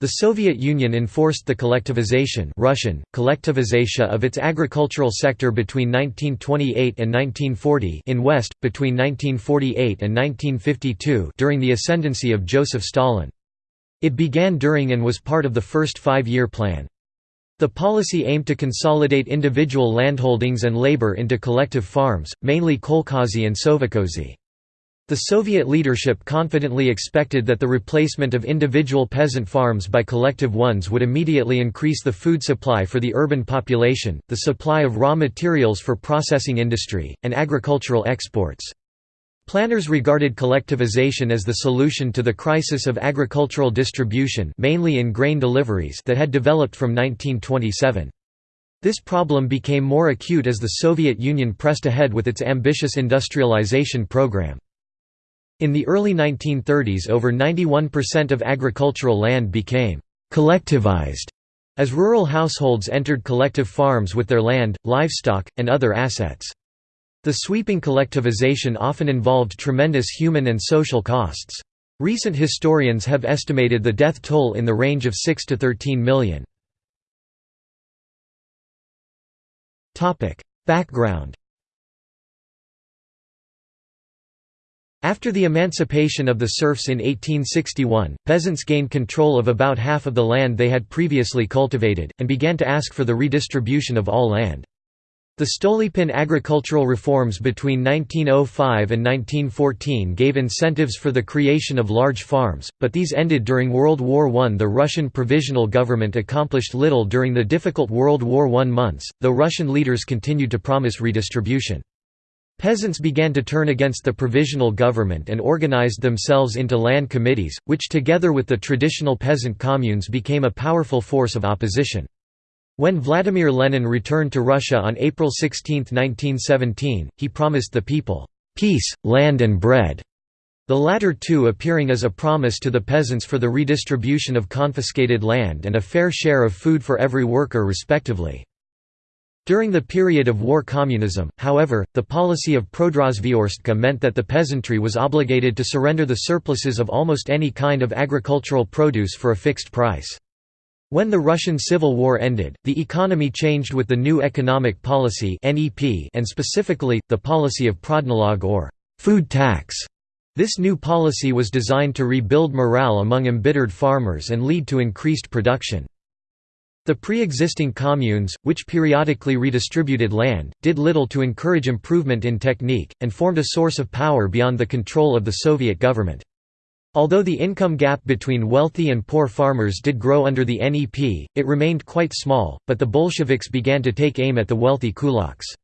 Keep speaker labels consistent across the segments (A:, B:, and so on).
A: The Soviet Union enforced the collectivization Russian, collectivization of its agricultural sector between 1928 and 1940 in West, between 1948 and 1952 during the ascendancy of Joseph Stalin. It began during and was part of the first five-year plan. The policy aimed to consolidate individual landholdings and labor into collective farms, mainly kolkhozy and sovkhozy. The Soviet leadership confidently expected that the replacement of individual peasant farms by collective ones would immediately increase the food supply for the urban population, the supply of raw materials for processing industry, and agricultural exports. Planners regarded collectivization as the solution to the crisis of agricultural distribution mainly in grain deliveries that had developed from 1927. This problem became more acute as the Soviet Union pressed ahead with its ambitious industrialization program. In the early 1930s over 91% of agricultural land became «collectivized» as rural households entered collective farms with their land, livestock, and other assets. The sweeping collectivization often involved tremendous human and social costs. Recent historians have estimated the death toll in the range of 6 to 13 million. Background After the emancipation of the serfs in 1861, peasants gained control of about half of the land they had previously cultivated, and began to ask for the redistribution of all land. The Stolypin agricultural reforms between 1905 and 1914 gave incentives for the creation of large farms, but these ended during World War I. The Russian Provisional Government accomplished little during the difficult World War I months, though Russian leaders continued to promise redistribution. Peasants began to turn against the provisional government and organized themselves into land committees, which together with the traditional peasant communes became a powerful force of opposition. When Vladimir Lenin returned to Russia on April 16, 1917, he promised the people, "...peace, land and bread", the latter two appearing as a promise to the peasants for the redistribution of confiscated land and a fair share of food for every worker respectively. During the period of war communism, however, the policy of Prodrazvyorstka meant that the peasantry was obligated to surrender the surpluses of almost any kind of agricultural produce for a fixed price. When the Russian Civil War ended, the economy changed with the new economic policy and specifically, the policy of prodnalog or food tax. This new policy was designed to rebuild morale among embittered farmers and lead to increased production. The pre-existing communes, which periodically redistributed land, did little to encourage improvement in technique, and formed a source of power beyond the control of the Soviet government. Although the income gap between wealthy and poor farmers did grow under the NEP, it remained quite small, but the Bolsheviks began to take aim at the wealthy kulaks.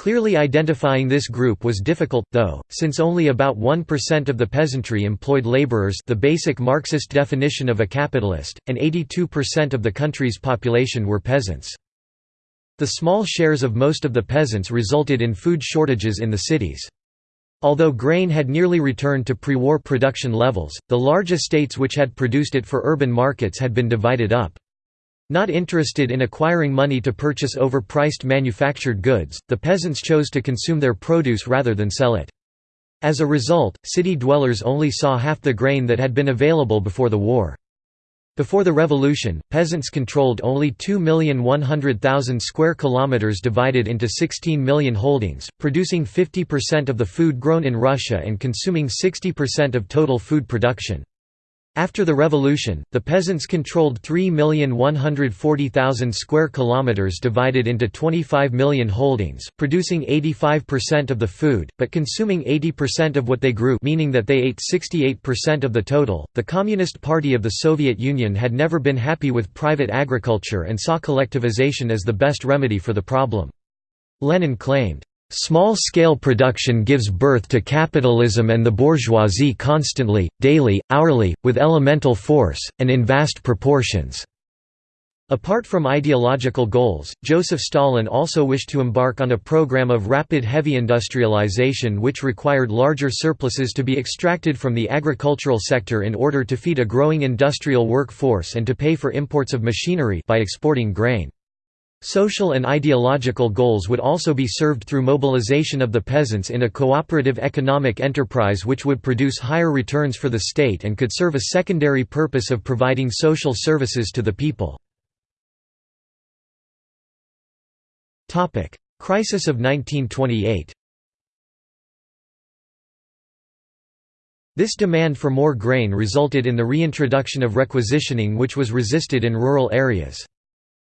A: Clearly identifying this group was difficult, though, since only about 1% of the peasantry employed laborers the basic Marxist definition of a capitalist, and 82% of the country's population were peasants. The small shares of most of the peasants resulted in food shortages in the cities. Although grain had nearly returned to pre-war production levels, the large estates which had produced it for urban markets had been divided up. Not interested in acquiring money to purchase overpriced manufactured goods, the peasants chose to consume their produce rather than sell it. As a result, city dwellers only saw half the grain that had been available before the war. Before the revolution, peasants controlled only 2,100,000 square kilometers divided into 16 million holdings, producing 50% of the food grown in Russia and consuming 60% of total food production. After the revolution, the peasants controlled 3,140,000 square kilometers divided into 25 million holdings, producing 85% of the food, but consuming 80% of what they grew, meaning that they ate 68% of the total. The Communist Party of the Soviet Union had never been happy with private agriculture and saw collectivization as the best remedy for the problem. Lenin claimed, Small-scale production gives birth to capitalism and the bourgeoisie constantly, daily, hourly, with elemental force, and in vast proportions." Apart from ideological goals, Joseph Stalin also wished to embark on a program of rapid heavy industrialization which required larger surpluses to be extracted from the agricultural sector in order to feed a growing industrial workforce and to pay for imports of machinery by exporting grain. Social and ideological goals would also be served through mobilization of the peasants in a cooperative economic enterprise which would produce higher returns for the state and could serve a secondary purpose of providing social services to the people. Crisis of 1928 This demand for more grain resulted in the reintroduction of requisitioning which was resisted in rural areas.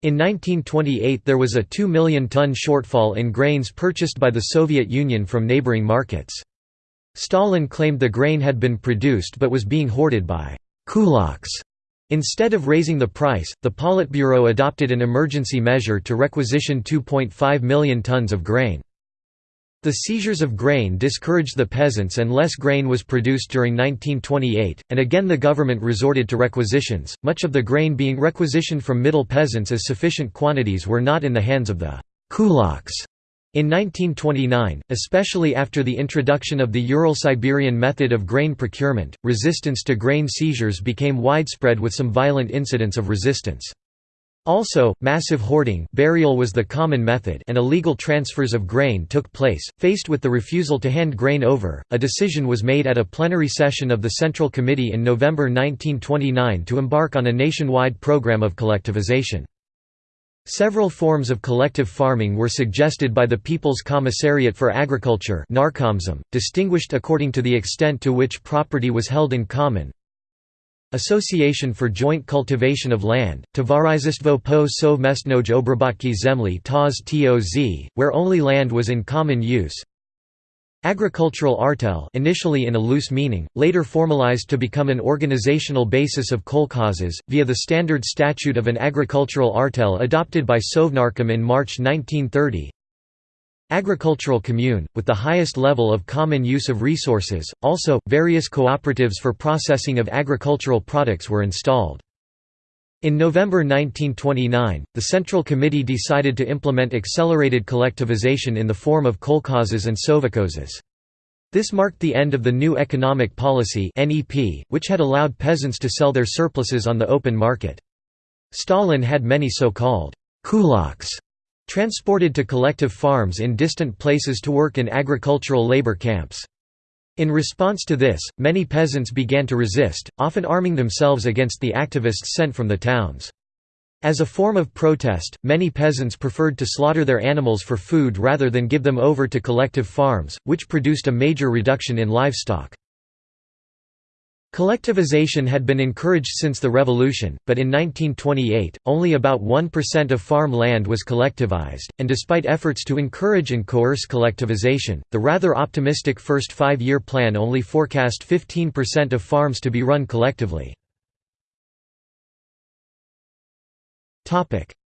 A: In 1928 there was a 2 million ton shortfall in grains purchased by the Soviet Union from neighboring markets. Stalin claimed the grain had been produced but was being hoarded by «kulaks». Instead of raising the price, the Politburo adopted an emergency measure to requisition 2.5 million tons of grain. The seizures of grain discouraged the peasants and less grain was produced during 1928, and again the government resorted to requisitions, much of the grain being requisitioned from middle peasants as sufficient quantities were not in the hands of the kulaks. In 1929, especially after the introduction of the Ural-Siberian method of grain procurement, resistance to grain seizures became widespread with some violent incidents of resistance. Also, massive hoarding burial was the common method and illegal transfers of grain took place. Faced with the refusal to hand grain over, a decision was made at a plenary session of the Central Committee in November 1929 to embark on a nationwide program of collectivization. Several forms of collective farming were suggested by the People's Commissariat for Agriculture distinguished according to the extent to which property was held in common, Association for Joint Cultivation of Land, Towarzystwo po Sowmestnoj Obrobotki Zemli TOZ TOZ, where only land was in common use. Agricultural artel initially in a loose meaning, later formalized to become an organizational basis of kolkhozes, via the standard statute of an agricultural artel adopted by Sovnarkom in March 1930, Agricultural commune, with the highest level of common use of resources, also, various cooperatives for processing of agricultural products were installed. In November 1929, the Central Committee decided to implement accelerated collectivization in the form of kolkhozes and sovkhozes. This marked the end of the new economic policy which had allowed peasants to sell their surpluses on the open market. Stalin had many so-called kulaks transported to collective farms in distant places to work in agricultural labor camps. In response to this, many peasants began to resist, often arming themselves against the activists sent from the towns. As a form of protest, many peasants preferred to slaughter their animals for food rather than give them over to collective farms, which produced a major reduction in livestock. Collectivization had been encouraged since the revolution, but in 1928, only about 1% of farm land was collectivized, and despite efforts to encourage and coerce collectivization, the rather optimistic first five-year plan only forecast 15% of farms to be run collectively.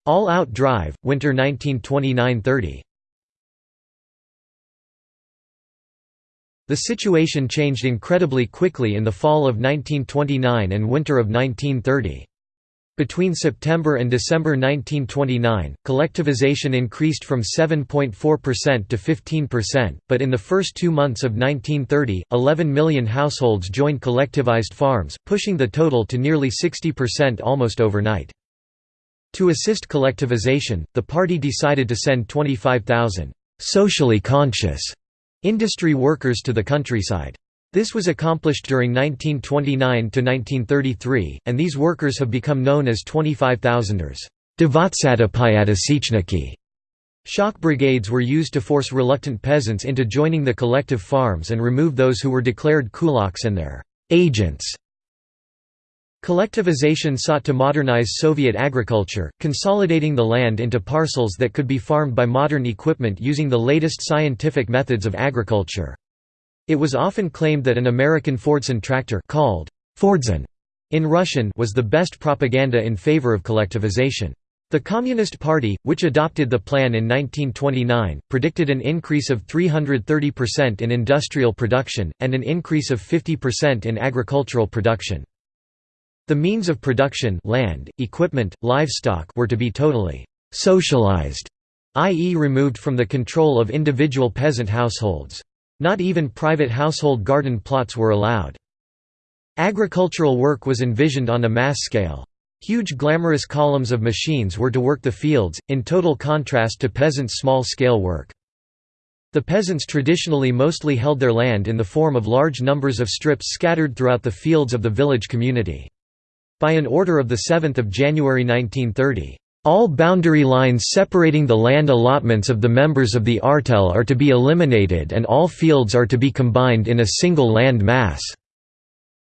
A: All-out drive, winter 1929–30 The situation changed incredibly quickly in the fall of 1929 and winter of 1930. Between September and December 1929, collectivization increased from 7.4% to 15%, but in the first two months of 1930, 11 million households joined collectivized farms, pushing the total to nearly 60% almost overnight. To assist collectivization, the party decided to send 25,000 «socially conscious» industry workers to the countryside. This was accomplished during 1929 to 1933, and these workers have become known as 25,000ers. Shock brigades were used to force reluctant peasants into joining the collective farms and remove those who were declared kulaks and their agents. Collectivization sought to modernize Soviet agriculture, consolidating the land into parcels that could be farmed by modern equipment using the latest scientific methods of agriculture. It was often claimed that an American Fordson tractor called Fordson in Russian was the best propaganda in favor of collectivization. The Communist Party, which adopted the plan in 1929, predicted an increase of 330% in industrial production, and an increase of 50% in agricultural production. The means of production land, equipment, livestock were to be totally «socialized», i.e. removed from the control of individual peasant households. Not even private household garden plots were allowed. Agricultural work was envisioned on a mass scale. Huge glamorous columns of machines were to work the fields, in total contrast to peasants' small-scale work. The peasants traditionally mostly held their land in the form of large numbers of strips scattered throughout the fields of the village community. By an order of 7 January 1930, all boundary lines separating the land allotments of the members of the artel are to be eliminated and all fields are to be combined in a single land mass.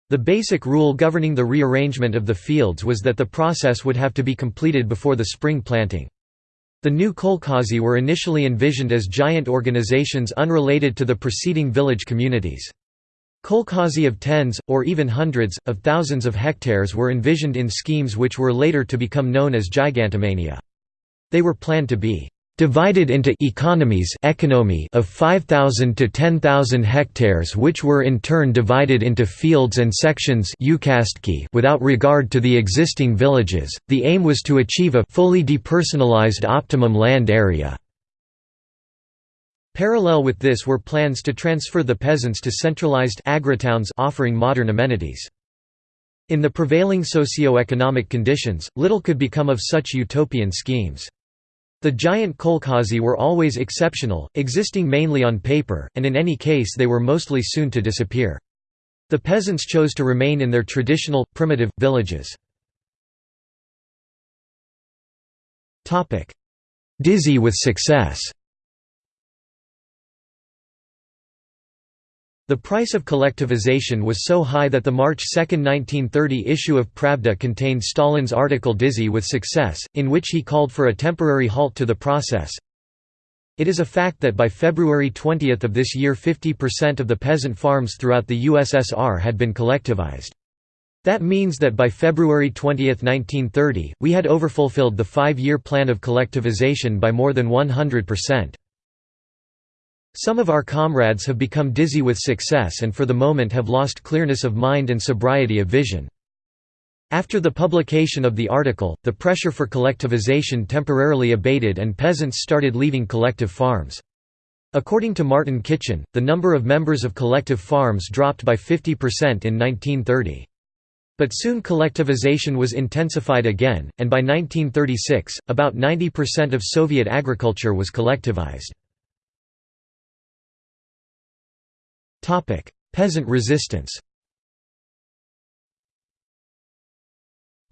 A: The basic rule governing the rearrangement of the fields was that the process would have to be completed before the spring planting. The new kolkhozy were initially envisioned as giant organizations unrelated to the preceding village communities. Kolkhozy of tens, or even hundreds, of thousands of hectares were envisioned in schemes which were later to become known as gigantomania. They were planned to be divided into economies economy of 5,000 to 10,000 hectares which were in turn divided into fields and sections without regard to the existing villages. The aim was to achieve a fully depersonalized optimum land area. Parallel with this were plans to transfer the peasants to centralized agritowns offering modern amenities. In the prevailing socio-economic conditions, little could become of such utopian schemes. The giant kolkhozy were always exceptional, existing mainly on paper, and in any case they were mostly soon to disappear. The peasants chose to remain in their traditional, primitive, villages. Dizzy with success The price of collectivization was so high that the March 2, 1930 issue of Pravda contained Stalin's article Dizzy with Success, in which he called for a temporary halt to the process. It is a fact that by February 20 of this year 50% of the peasant farms throughout the USSR had been collectivized. That means that by February 20, 1930, we had overfulfilled the five-year plan of collectivization by more than 100%. Some of our comrades have become dizzy with success and for the moment have lost clearness of mind and sobriety of vision. After the publication of the article, the pressure for collectivization temporarily abated and peasants started leaving collective farms. According to Martin Kitchen, the number of members of collective farms dropped by 50% in 1930. But soon collectivization was intensified again, and by 1936, about 90% of Soviet agriculture was collectivized. Peasant resistance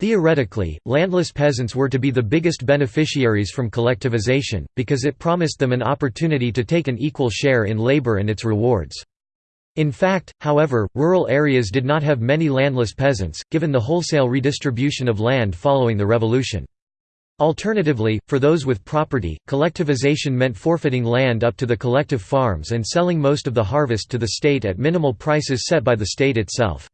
A: Theoretically, landless peasants were to be the biggest beneficiaries from collectivization, because it promised them an opportunity to take an equal share in labor and its rewards. In fact, however, rural areas did not have many landless peasants, given the wholesale redistribution of land following the revolution. Alternatively, for those with property, collectivization meant forfeiting land up to the collective farms and selling most of the harvest to the state at minimal prices set by the state itself.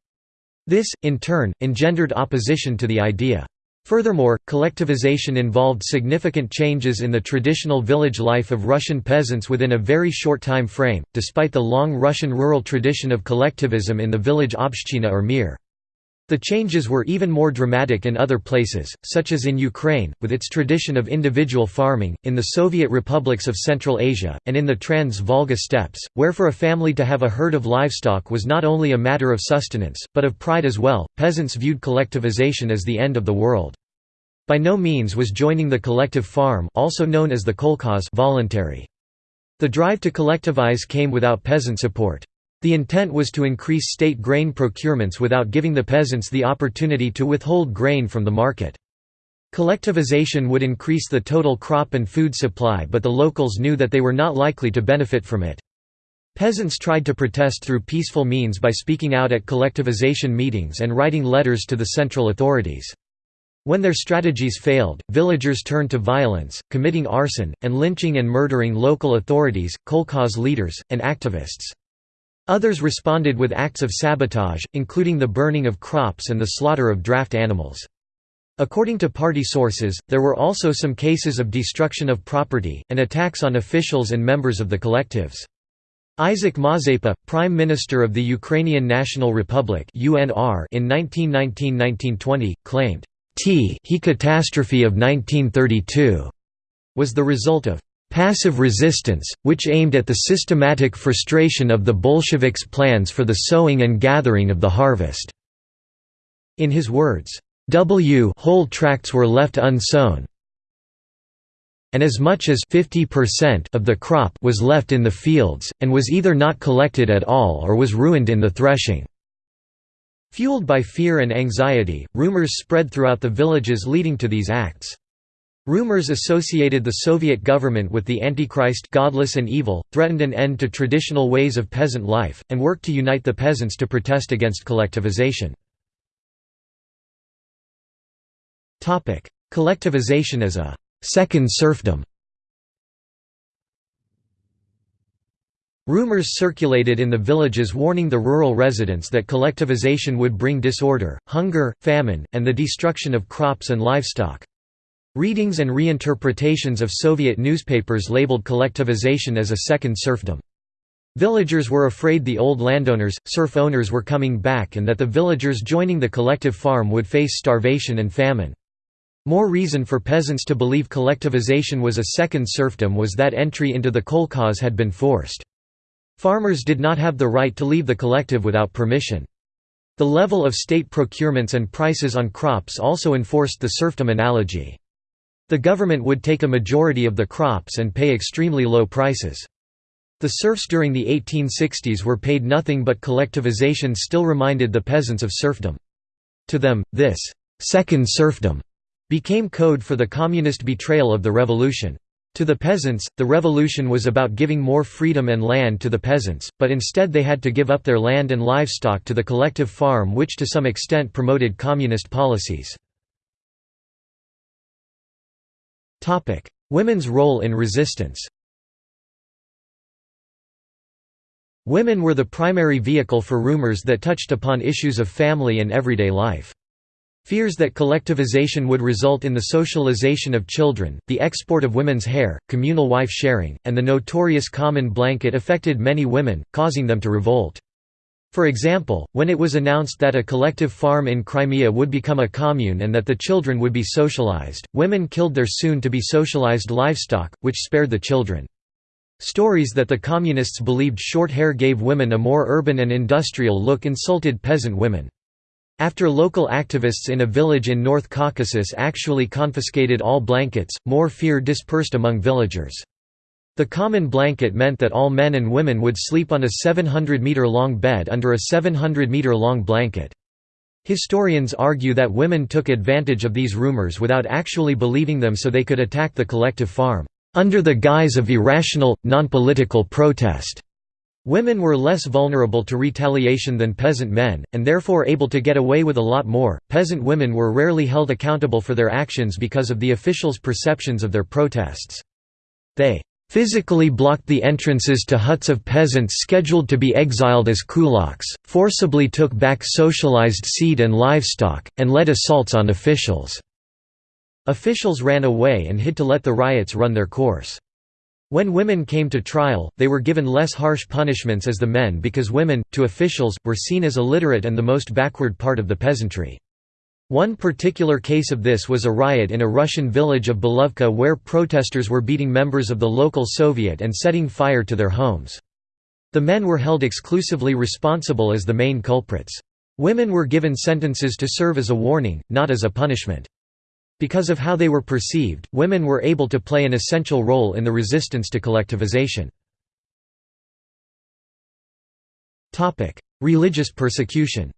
A: This, in turn, engendered opposition to the idea. Furthermore, collectivization involved significant changes in the traditional village life of Russian peasants within a very short time frame, despite the long Russian rural tradition of collectivism in the village obshchina or mir. The changes were even more dramatic in other places, such as in Ukraine, with its tradition of individual farming, in the Soviet republics of Central Asia, and in the Trans-Volga steppes, where for a family to have a herd of livestock was not only a matter of sustenance, but of pride as well. Peasants viewed collectivization as the end of the world. By no means was joining the collective farm also known as the kolkhoz voluntary. The drive to collectivize came without peasant support. The intent was to increase state grain procurements without giving the peasants the opportunity to withhold grain from the market. Collectivization would increase the total crop and food supply but the locals knew that they were not likely to benefit from it. Peasants tried to protest through peaceful means by speaking out at collectivization meetings and writing letters to the central authorities. When their strategies failed, villagers turned to violence, committing arson, and lynching and murdering local authorities, kolkhoz leaders, and activists. Others responded with acts of sabotage, including the burning of crops and the slaughter of draft animals. According to party sources, there were also some cases of destruction of property, and attacks on officials and members of the collectives. Isaac Mazepa, Prime Minister of the Ukrainian National Republic in 1919–1920, claimed, "T he catastrophe of 1932 was the result of passive resistance, which aimed at the systematic frustration of the Bolsheviks' plans for the sowing and gathering of the harvest." In his words, w whole tracts were left unsown and as much as 50% of the crop was left in the fields, and was either not collected at all or was ruined in the threshing. Fueled by fear and anxiety, rumors spread throughout the villages leading to these acts. Rumors associated the Soviet government with the Antichrist godless and evil, threatened an end to traditional ways of peasant life, and worked to unite the peasants to protest against collectivization. Collectivization as a second serfdom Rumors circulated in the villages warning the rural residents that collectivization would bring disorder, hunger, famine, and the destruction of crops and livestock. Readings and reinterpretations of Soviet newspapers labeled collectivization as a second serfdom. Villagers were afraid the old landowners, serf owners were coming back and that the villagers joining the collective farm would face starvation and famine. More reason for peasants to believe collectivization was a second serfdom was that entry into the kolkhoz had been forced. Farmers did not have the right to leave the collective without permission. The level of state procurements and prices on crops also enforced the serfdom analogy. The government would take a majority of the crops and pay extremely low prices. The serfs during the 1860s were paid nothing but collectivization still reminded the peasants of serfdom. To them, this second serfdom became code for the communist betrayal of the revolution. To the peasants, the revolution was about giving more freedom and land to the peasants, but instead they had to give up their land and livestock to the collective farm which to some extent promoted communist policies. Women's role in resistance Women were the primary vehicle for rumors that touched upon issues of family and everyday life. Fears that collectivization would result in the socialization of children, the export of women's hair, communal wife sharing, and the notorious common blanket affected many women, causing them to revolt. For example, when it was announced that a collective farm in Crimea would become a commune and that the children would be socialized, women killed their soon-to-be socialized livestock, which spared the children. Stories that the communists believed short hair gave women a more urban and industrial look insulted peasant women. After local activists in a village in North Caucasus actually confiscated all blankets, more fear dispersed among villagers. The common blanket meant that all men and women would sleep on a 700-meter-long bed under a 700-meter-long blanket. Historians argue that women took advantage of these rumors without actually believing them so they could attack the collective farm, under the guise of irrational, non-political protest. Women were less vulnerable to retaliation than peasant men, and therefore able to get away with a lot more. Peasant women were rarely held accountable for their actions because of the officials' perceptions of their protests. They physically blocked the entrances to huts of peasants scheduled to be exiled as kulaks, forcibly took back socialized seed and livestock, and led assaults on officials. Officials ran away and hid to let the riots run their course. When women came to trial, they were given less harsh punishments as the men because women, to officials, were seen as illiterate and the most backward part of the peasantry. One particular case of this was a riot in a Russian village of Belovka where protesters were beating members of the local Soviet and setting fire to their homes. The men were held exclusively responsible as the main culprits. Women were given sentences to serve as a warning, not as a punishment. Because of how they were perceived, women were able to play an essential role in the resistance to collectivization. Religious persecution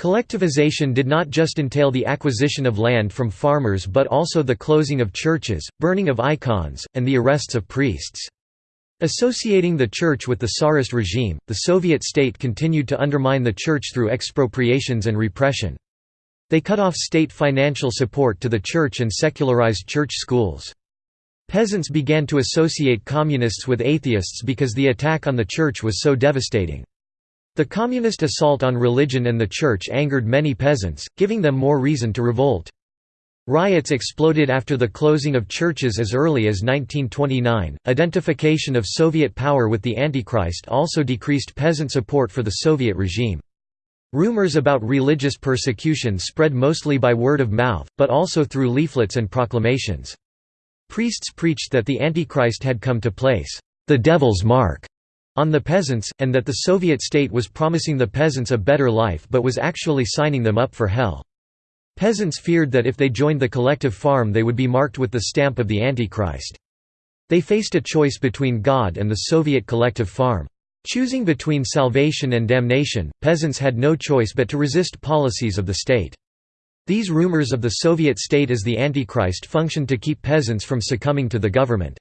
A: Collectivization did not just entail the acquisition of land from farmers but also the closing of churches, burning of icons, and the arrests of priests. Associating the church with the Tsarist regime, the Soviet state continued to undermine the church through expropriations and repression. They cut off state financial support to the church and secularized church schools. Peasants began to associate communists with atheists because the attack on the church was so devastating. The communist assault on religion and the church angered many peasants, giving them more reason to revolt. Riots exploded after the closing of churches as early as 1929. Identification of Soviet power with the Antichrist also decreased peasant support for the Soviet regime. Rumors about religious persecution spread mostly by word of mouth, but also through leaflets and proclamations. Priests preached that the Antichrist had come to place the devil's mark on the peasants, and that the Soviet state was promising the peasants a better life but was actually signing them up for hell. Peasants feared that if they joined the collective farm they would be marked with the stamp of the Antichrist. They faced a choice between God and the Soviet collective farm. Choosing between salvation and damnation, peasants had no choice but to resist policies of the state. These rumors of the Soviet state as the Antichrist functioned to keep peasants from succumbing to the government.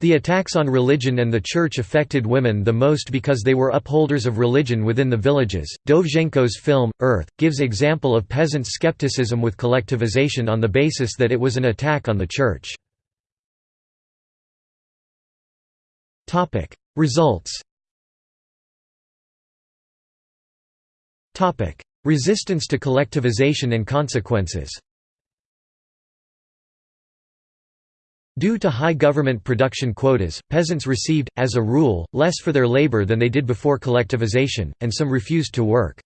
A: The attacks on religion and the church affected women the most because they were upholders of religion within the villages. Dovzhenko's film, Earth, gives example of peasants' skepticism with collectivization on the basis that it was an attack on the church. Results Resistance to collectivization and consequences Due to high government production quotas, peasants received, as a rule, less for their labor than they did before collectivization, and some refused to work.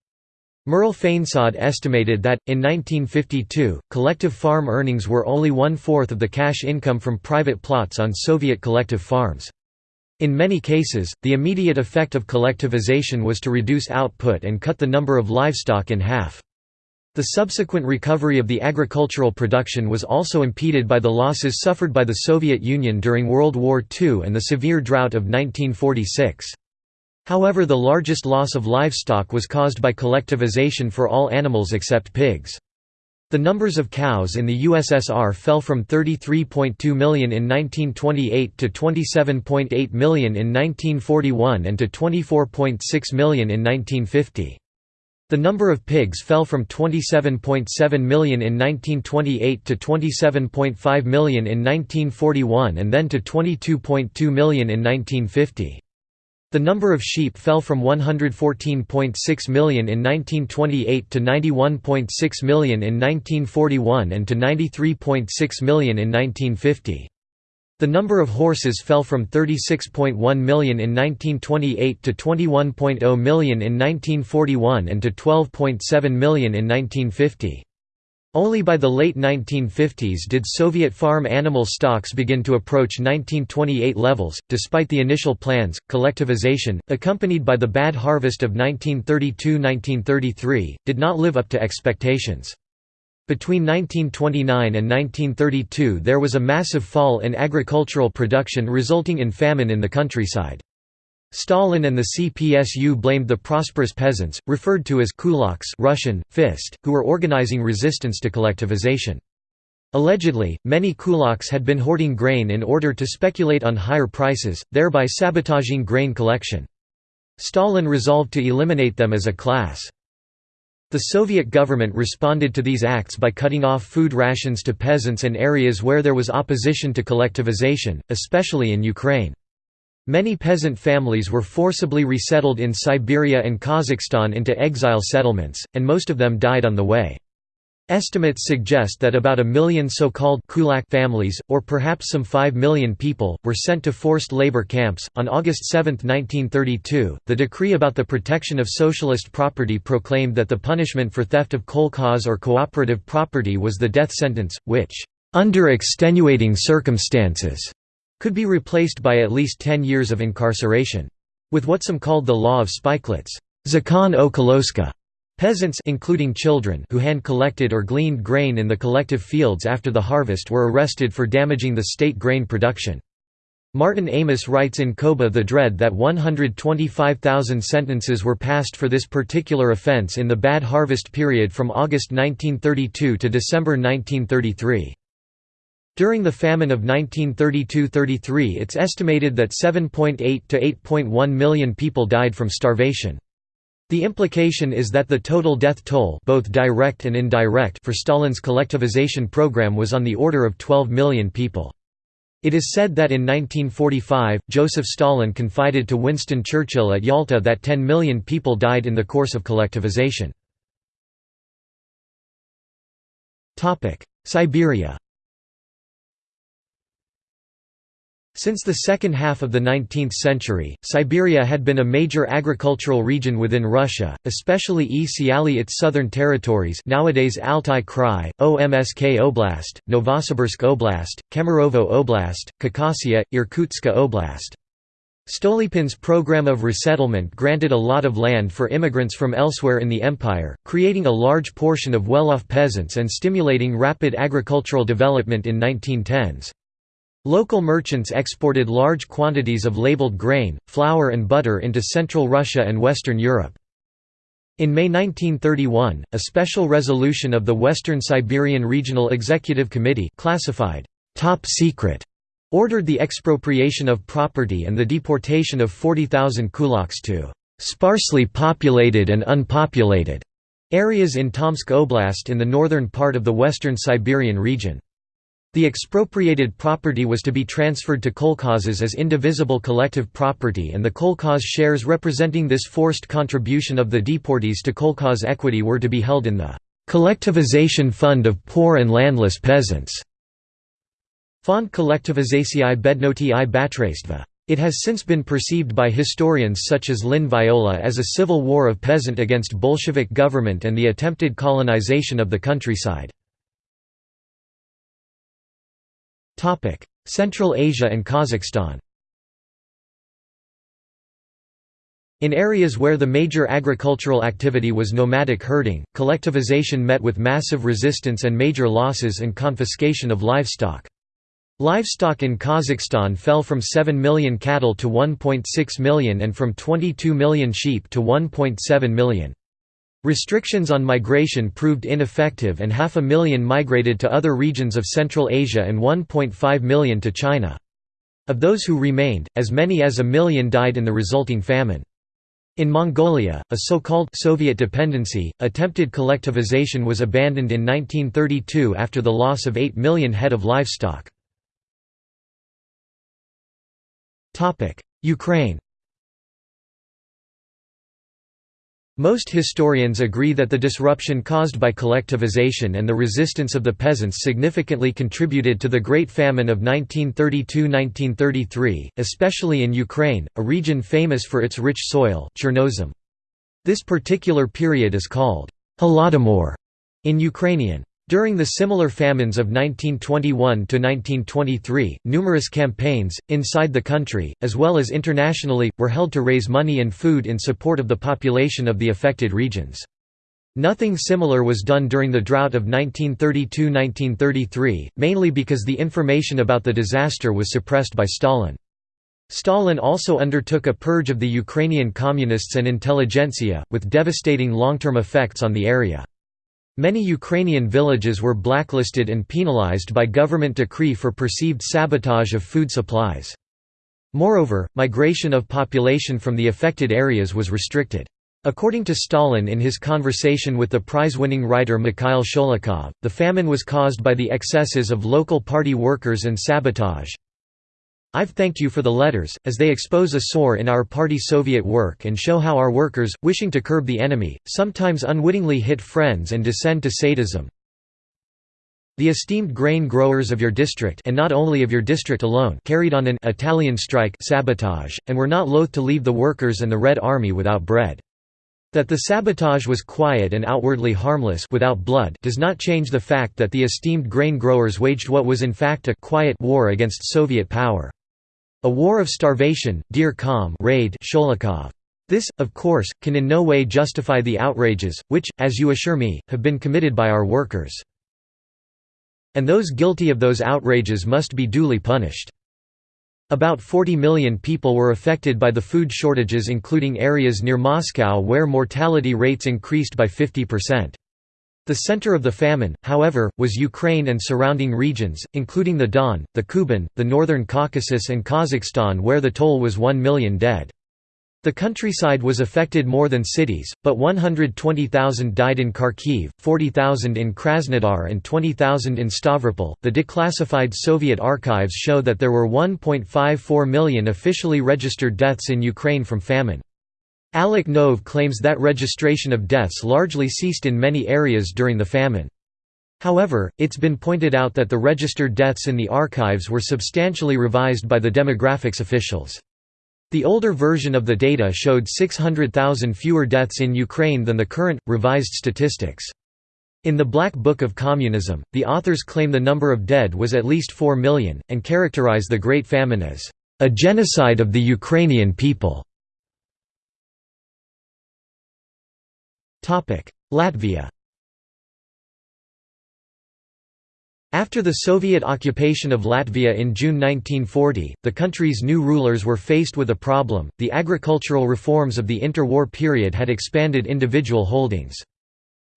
A: Merle Fainsod estimated that, in 1952, collective farm earnings were only one-fourth of the cash income from private plots on Soviet collective farms. In many cases, the immediate effect of collectivization was to reduce output and cut the number of livestock in half. The subsequent recovery of the agricultural production was also impeded by the losses suffered by the Soviet Union during World War II and the severe drought of 1946. However the largest loss of livestock was caused by collectivization for all animals except pigs. The numbers of cows in the USSR fell from 33.2 million in 1928 to 27.8 million in 1941 and to 24.6 million in 1950. The number of pigs fell from 27.7 million in 1928 to 27.5 million in 1941 and then to 22.2 million in 1950. The number of sheep fell from 114.6 million in 1928 to 91.6 million in 1941 and to 93.6 million in 1950. The number of horses fell from 36.1 million in 1928 to 21.0 million in 1941 and to 12.7 million in 1950. Only by the late 1950s did Soviet farm animal stocks begin to approach 1928 levels. Despite the initial plans, collectivization, accompanied by the bad harvest of 1932 1933, did not live up to expectations. Between 1929 and 1932 there was a massive fall in agricultural production resulting in famine in the countryside. Stalin and the CPSU blamed the prosperous peasants, referred to as kulaks Russian, fist, who were organizing resistance to collectivization. Allegedly, many kulaks had been hoarding grain in order to speculate on higher prices, thereby sabotaging grain collection. Stalin resolved to eliminate them as a class. The Soviet government responded to these acts by cutting off food rations to peasants and areas where there was opposition to collectivization, especially in Ukraine. Many peasant families were forcibly resettled in Siberia and Kazakhstan into exile settlements, and most of them died on the way. Estimates suggest that about a million so-called kulak families, or perhaps some 5 million people, were sent to forced labor camps. On August 7, 1932, the decree about the protection of socialist property proclaimed that the punishment for theft of kolkhoz or cooperative property was the death sentence, which, under extenuating circumstances, could be replaced by at least 10 years of incarceration. With what some called the law of spikelets, Zakon o Koloska, Peasants including children who hand-collected or gleaned grain in the collective fields after the harvest were arrested for damaging the state grain production. Martin Amis writes in Koba the Dread that 125,000 sentences were passed for this particular offense in the bad harvest period from August 1932 to December 1933. During the famine of 1932–33 it's estimated that 7.8 to 8.1 million people died from starvation. The implication is that the total death toll both direct and indirect for Stalin's collectivization program was on the order of 12 million people. It is said that in 1945, Joseph Stalin confided to Winston Churchill at Yalta that 10 million people died in the course of collectivization. Siberia Since the second half of the 19th century, Siberia had been a major agricultural region within Russia, especially E. Siali its southern territories nowadays Altai Krai, Omsk Oblast, Novosibirsk Oblast, Kemerovo Oblast, Khakassia, Irkutsk Oblast. Stolypin's program of resettlement granted a lot of land for immigrants from elsewhere in the empire, creating a large portion of well-off peasants and stimulating rapid agricultural development in 1910s. Local merchants exported large quantities of labeled grain, flour and butter into Central Russia and Western Europe. In May 1931, a special resolution of the Western Siberian Regional Executive Committee classified top secret ordered the expropriation of property and the deportation of 40,000 kulaks to sparsely populated and unpopulated areas in Tomsk Oblast in the northern part of the western Siberian region. The expropriated property was to be transferred to kolkhozes as indivisible collective property and the kolkhoz shares representing this forced contribution of the deportees to kolkhoz equity were to be held in the «collectivization fund of poor and landless peasants». Fond collectivizatiae bednoti i batraistva. It has since been perceived by historians such as Lynne Viola as a civil war of peasant against Bolshevik government and the attempted colonization of the countryside. Central Asia and Kazakhstan In areas where the major agricultural activity was nomadic herding, collectivization met with massive resistance and major losses and confiscation of livestock. Livestock in Kazakhstan fell from 7 million cattle to 1.6 million and from 22 million sheep to 1.7 million. Restrictions on migration proved ineffective and half a million migrated to other regions of Central Asia and 1.5 million to China. Of those who remained, as many as a million died in the resulting famine. In Mongolia, a so-called Soviet dependency, attempted collectivization was abandoned in 1932 after the loss of 8 million head of livestock. Ukraine Most historians agree that the disruption caused by collectivization and the resistance of the peasants significantly contributed to the Great Famine of 1932–1933, especially in Ukraine, a region famous for its rich soil Chernozem. This particular period is called Holodomor in Ukrainian. During the similar famines of 1921–1923, numerous campaigns, inside the country, as well as internationally, were held to raise money and food in support of the population of the affected regions. Nothing similar was done during the drought of 1932–1933, mainly because the information about the disaster was suppressed by Stalin. Stalin also undertook a purge of the Ukrainian communists and intelligentsia, with devastating long-term effects on the area. Many Ukrainian villages were blacklisted and penalized by government decree for perceived sabotage of food supplies. Moreover, migration of population from the affected areas was restricted. According to Stalin in his conversation with the prize-winning writer Mikhail Sholokhov, the famine was caused by the excesses of local party workers and sabotage. I've thanked you for the letters, as they expose a sore in our party Soviet work and show how our workers, wishing to curb the enemy, sometimes unwittingly hit friends and descend to sadism. The esteemed grain growers of your district and not only of your district alone carried on an Italian strike sabotage, and were not loath to leave the workers and the Red Army without bread. That the sabotage was quiet and outwardly harmless without blood does not change the fact that the esteemed grain growers waged what was in fact a quiet war against Soviet power. A war of starvation, dear calm raid Sholokhov. This, of course, can in no way justify the outrages, which, as you assure me, have been committed by our workers. And those guilty of those outrages must be duly punished. About 40 million people were affected by the food shortages including areas near Moscow where mortality rates increased by 50%. The center of the famine, however, was Ukraine and surrounding regions, including the Don, the Kuban, the Northern Caucasus and Kazakhstan where the toll was 1 million dead. The countryside was affected more than cities, but 120,000 died in Kharkiv, 40,000 in Krasnodar, and 20,000 in Stavropol. The declassified Soviet archives show that there were 1.54 million officially registered deaths in Ukraine from famine. Alec Nove claims that registration of deaths largely ceased in many areas during the famine. However, it's been pointed out that the registered deaths in the archives were substantially revised by the demographics officials. The older version of the data showed 600,000 fewer deaths in Ukraine than the current, revised statistics. In the Black Book of Communism, the authors claim the number of dead was at least 4 million, and characterize the Great Famine as a genocide of the Ukrainian people. Latvia After the Soviet occupation of Latvia in June 1940, the country's new rulers were faced with a problem, the agricultural reforms of the interwar period had expanded individual holdings.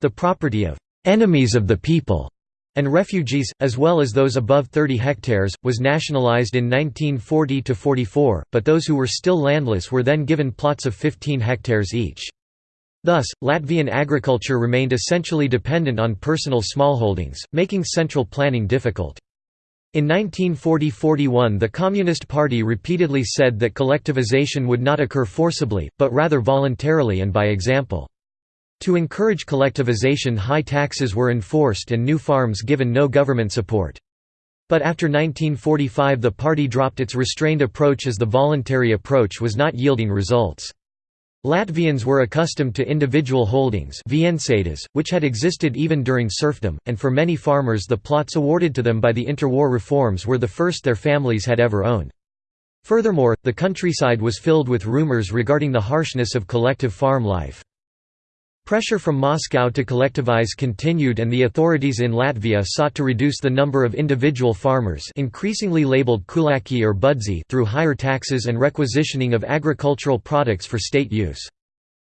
A: The property of «enemies of the people» and refugees, as well as those above 30 hectares, was nationalized in 1940–44, but those who were still landless were then given plots of 15 hectares each. Thus, Latvian agriculture remained essentially dependent on personal smallholdings, making central planning difficult. In 1940–41 the Communist Party repeatedly said that collectivization would not occur forcibly, but rather voluntarily and by example. To encourage collectivization high taxes were enforced and new farms given no government support. But after 1945 the party dropped its restrained approach as the voluntary approach was not yielding results. Latvians were accustomed to individual holdings which had existed even during serfdom, and for many farmers the plots awarded to them by the interwar reforms were the first their families had ever owned. Furthermore, the countryside was filled with rumors regarding the harshness of collective farm life. Pressure from Moscow to collectivize continued and the authorities in Latvia sought to reduce the number of individual farmers increasingly labeled kulaki or budzi through higher taxes and requisitioning of agricultural products for state use.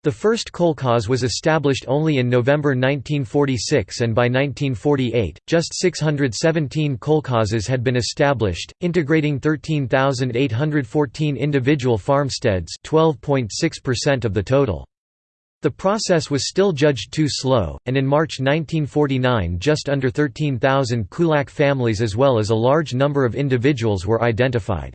A: The first kolkhoz was established only in November 1946 and by 1948, just 617 kolkhozes had been established, integrating 13,814 individual farmsteads 12.6% of the total. The process was still judged too slow, and in March 1949 just under 13,000 kulak families as well as a large number of individuals were identified.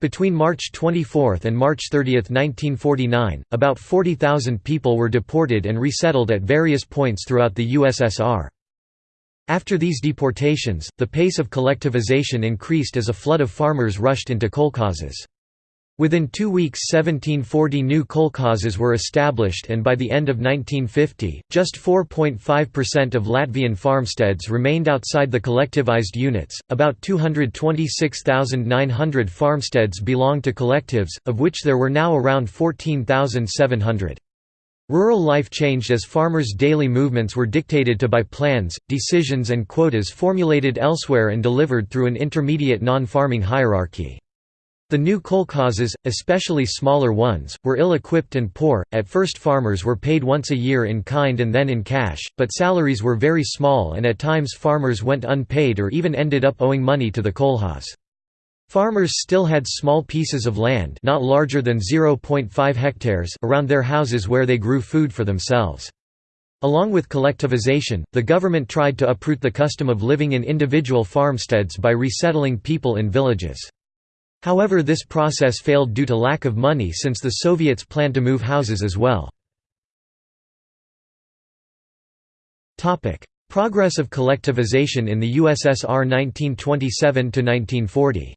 A: Between March 24 and March 30, 1949, about 40,000 people were deported and resettled at various points throughout the USSR. After these deportations, the pace of collectivization increased as a flood of farmers rushed into kolkhozes. Within two weeks 1740 new kolkhozes were established and by the end of 1950, just 4.5% of Latvian farmsteads remained outside the collectivized units, about 226,900 farmsteads belonged to collectives, of which there were now around 14,700. Rural life changed as farmers' daily movements were dictated to by plans, decisions and quotas formulated elsewhere and delivered through an intermediate non-farming hierarchy. The new kolkhozes, especially smaller ones, were ill-equipped and poor. At first farmers were paid once a year in kind and then in cash, but salaries were very small and at times farmers went unpaid or even ended up owing money to the kolkhoz. Farmers still had small pieces of land not larger than 0.5 hectares around their houses where they grew food for themselves. Along with collectivization, the government tried to uproot the custom of living in individual farmsteads by resettling people in villages. However this process failed due to lack of money since the Soviets planned to move houses as well. Progress of collectivization in the USSR 1927–1940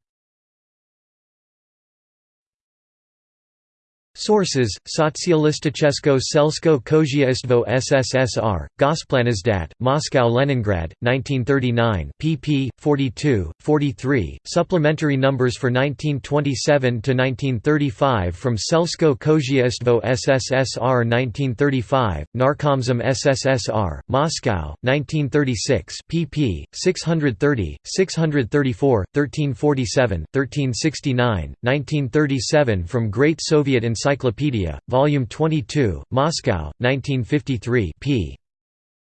A: Sources: Socjalistichesko Selsko Kozheistvo SSSR, Gosplanizdat, Moscow Leningrad, 1939 pp. 42, 43, supplementary numbers for 1927 to 1935 from Selsko Kozheistvo SSSR 1935, Narkomzem SSSR, Moscow, 1936 pp. 630, 634, 1347, 1369, 1937 from Great Soviet Encyclopedia Encyclopedia, Volume 22, Moscow, 1953 p.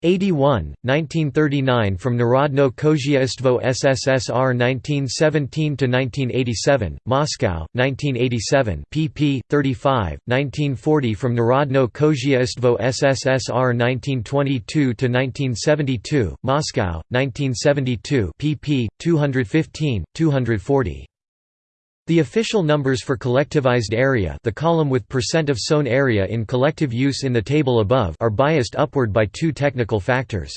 A: 81, 1939 from Narodno Kozheistvo SSSR 1917–1987, Moscow, 1987 pp. 35, 1940 from Narodno Kozheistvo SSSR 1922–1972, Moscow, 1972 pp. 215, 240. The official numbers for collectivized area the column with percent of sown area in collective use in the table above are biased upward by two technical factors.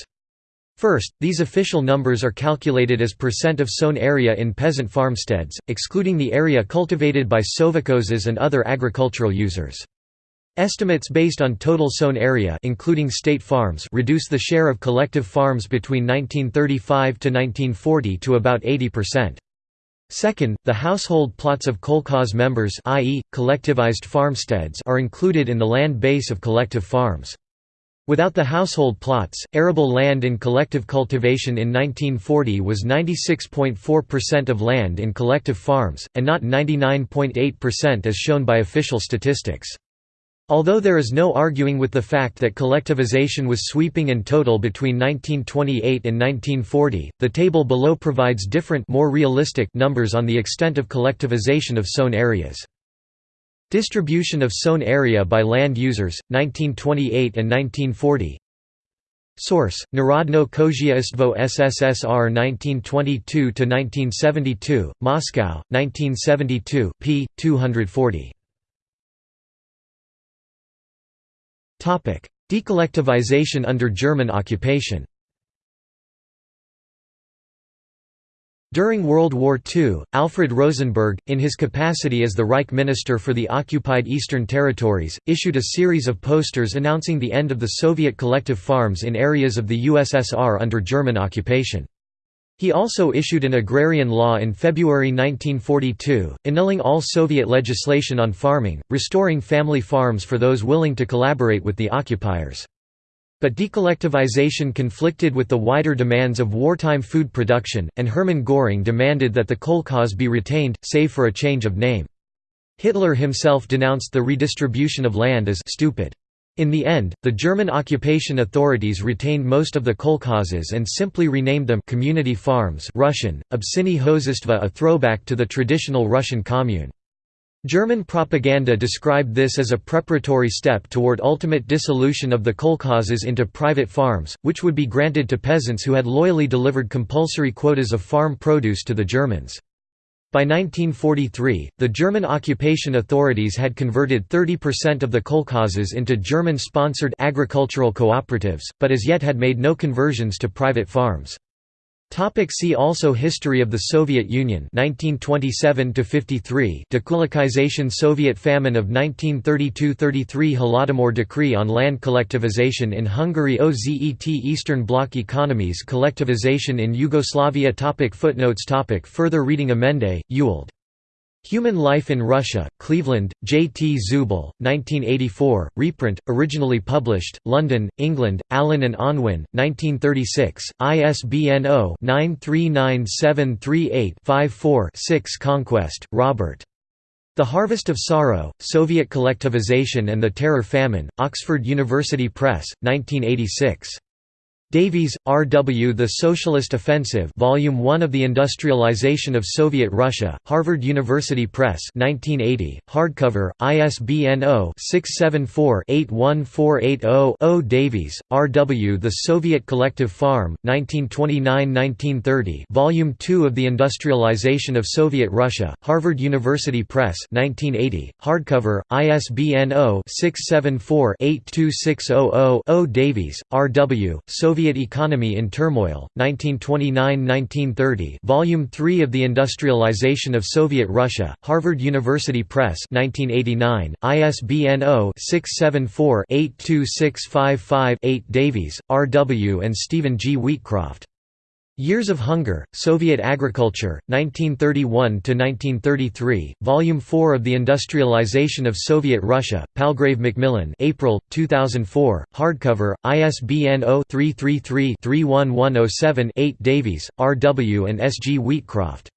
A: First, these official numbers are calculated as percent of sown area in peasant farmsteads, excluding the area cultivated by sovkhozes and other agricultural users. Estimates based on total sown area including state farms reduce the share of collective farms between 1935 to 1940 to about 80%. Second, the household plots of kolkhoz members i.e., collectivized farmsteads are included in the land base of collective farms. Without the household plots, arable land in collective cultivation in 1940 was 96.4% of land in collective farms, and not 99.8% as shown by official statistics. Although there is no arguing with the fact that collectivization was sweeping and total between 1928 and 1940, the table below provides different more realistic numbers on the extent of collectivization of sown areas. Distribution of sown area by land users, 1928 and 1940 Source: Narodno Khozhaystvo SSSR 1922–1972, Moscow, 1972, p. 240. Decollectivization under German occupation During World War II, Alfred Rosenberg, in his capacity as the Reich Minister for the occupied Eastern Territories, issued a series of posters announcing the end of the Soviet collective farms in areas of the USSR under German occupation. He also issued an agrarian law in February 1942, annulling all Soviet legislation on farming, restoring family farms for those willing to collaborate with the occupiers. But decollectivization conflicted with the wider demands of wartime food production, and Hermann Göring demanded that the kolkhoz be retained, save for a change of name. Hitler himself denounced the redistribution of land as «stupid». In the end, the German occupation authorities retained most of the kolkhozes and simply renamed them community farms Russian, Obsini Hozistva a throwback to the traditional Russian commune. German propaganda described this as a preparatory step toward ultimate dissolution of the kolkhozes into private farms, which would be granted to peasants who had loyally delivered compulsory quotas of farm produce to the Germans. By 1943, the German occupation authorities had converted 30% of the kolkhozes into German-sponsored agricultural cooperatives, but as yet had made no conversions to private farms. Topic see also History of the Soviet Union 1927 53 Dekulakization Soviet famine of 1932-33 Holodomor decree on land collectivization in Hungary OZET Eastern Bloc economies collectivization in Yugoslavia topic Footnotes topic Further reading Ammende, Ewald Human Life in Russia, Cleveland, J. T. Zubal, 1984, reprint, originally published, London, England, Allen and Unwin, 1936, ISBN 0-939738-54-6 Conquest, Robert. The Harvest of Sorrow, Soviet Collectivization and the Terror Famine, Oxford University Press, 1986. Davies, R. W. The Socialist Offensive Volume 1 of The Industrialization of Soviet Russia, Harvard University Press 1980, hardcover, ISBN 0-674-81480-0 Davies, R. W. The Soviet Collective Farm, 1929–1930 Volume 2 of The Industrialization of Soviet Russia, Harvard University Press 1980, hardcover, ISBN 0-674-82600-0 Davies, R. W. Soviet Soviet Economy in Turmoil, 1929–1930 Volume 3 of The Industrialization of Soviet Russia, Harvard University Press 1989, ISBN 0-674-82655-8 Davies, R. W. and Stephen G. Wheatcroft. Years of Hunger, Soviet Agriculture, 1931–1933, Volume 4 of The Industrialization of Soviet Russia, Palgrave Macmillan April, 2004, hardcover, ISBN 0-333-31107-8 Davies, R. W. and S. G. Wheatcroft.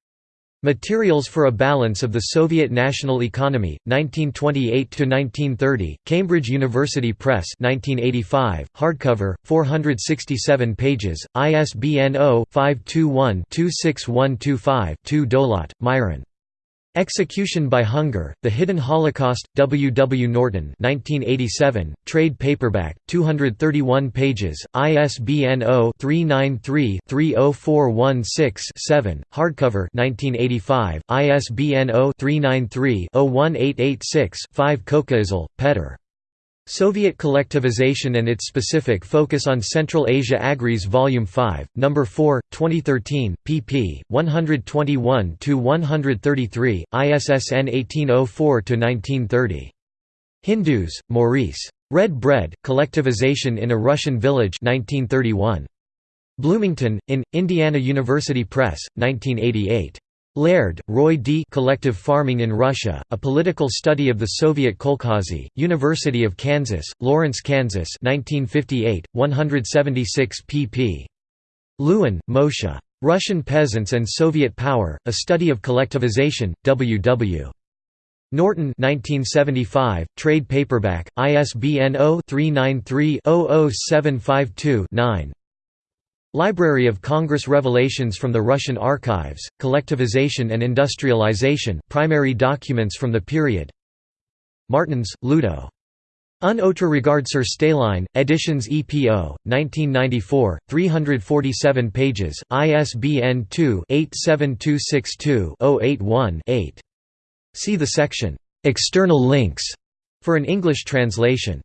A: Materials for a Balance of the Soviet National Economy, 1928–1930, Cambridge University Press 1985, hardcover, 467 pages, ISBN 0-521-26125-2 Dolot, Myron. Execution by Hunger, The Hidden Holocaust, W. W. Norton 1987, trade paperback, 231 pages, ISBN 0-393-30416-7, hardcover 1985, ISBN 0-393-01886-5 Kokaisl, Petr. Soviet collectivization and its specific focus on Central Asia Agris Volume 5, No. 4, 2013, pp. 121–133, ISSN 1804–1930. Hindus, Maurice. Red Bread, Collectivization in a Russian Village 1931. Bloomington, in, Indiana University Press, 1988. Laird, Roy D. Collective Farming in Russia, A Political Study of the Soviet Kolkhozy, University of Kansas, Lawrence, Kansas 1958, 176 pp. Lewin, Moshe. Russian Peasants and Soviet Power, A Study of Collectivization, W. W. Norton 1975, trade paperback, ISBN 0-393-00752-9 Library of Congress Revelations from the Russian Archives, Collectivization and Industrialization primary documents from the period Martens, Ludo. Un autre regard sur Staline, Editions EPO, 1994, 347 pages, ISBN 2-87262-081-8. See the section, "'External Links' for an English translation.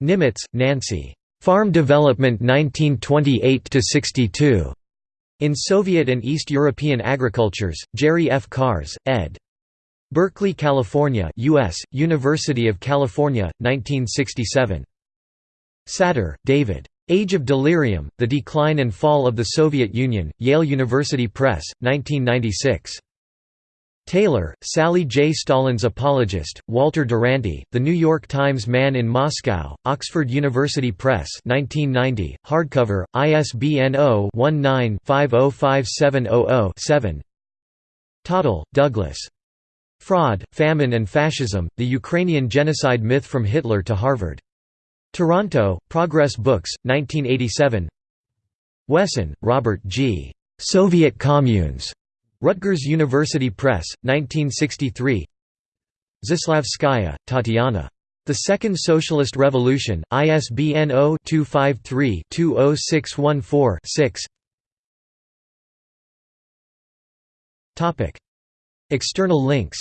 A: Nimitz, Nancy. Farm Development 1928–62. In Soviet and East European Agricultures, Jerry F. Karcz, ed. Berkeley, California U.S., University of California, 1967. Satter, David. Age of Delirium, The Decline and Fall of the Soviet Union, Yale University Press, 1996. Taylor, Sally J. Stalin's Apologist, Walter Duranty, The New York Times Man in Moscow, Oxford University Press 1990, hardcover, ISBN 0-19-505700-7 Tottle, Douglas. Fraud, Famine and Fascism, The Ukrainian Genocide Myth from Hitler to Harvard. Toronto, Progress Books, 1987 Wesson, Robert G. Soviet Communes. Rutgers University Press, 1963 Zaslavskaya, Tatiana. The Second Socialist Revolution, ISBN 0-253-20614-6 External links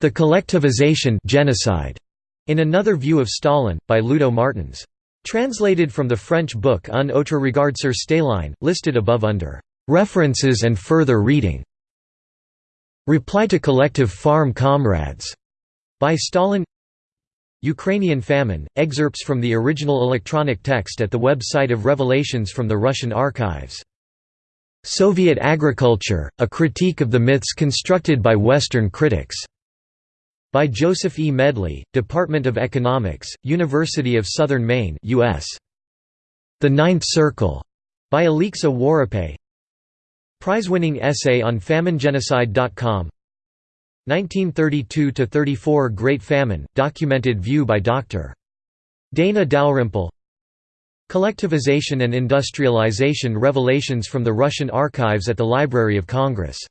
A: The Collectivization genocide, in Another View of Stalin, by Ludo Martens. Translated from the French book Un autre regard sur Staline, listed above under "'References and further reading' Reply to Collective Farm Comrades' by Stalin Ukrainian famine, excerpts from the original electronic text at the website of Revelations from the Russian archives. Soviet Agriculture, a critique of the myths constructed by Western critics. By Joseph E. Medley, Department of Economics, University of Southern Maine US. The Ninth Circle, by Olexa Woropay Prize-winning essay on faminegenocide.com 1932–34 Great Famine, documented view by Dr. Dana Dalrymple Collectivization and Industrialization Revelations from the Russian Archives at the Library of Congress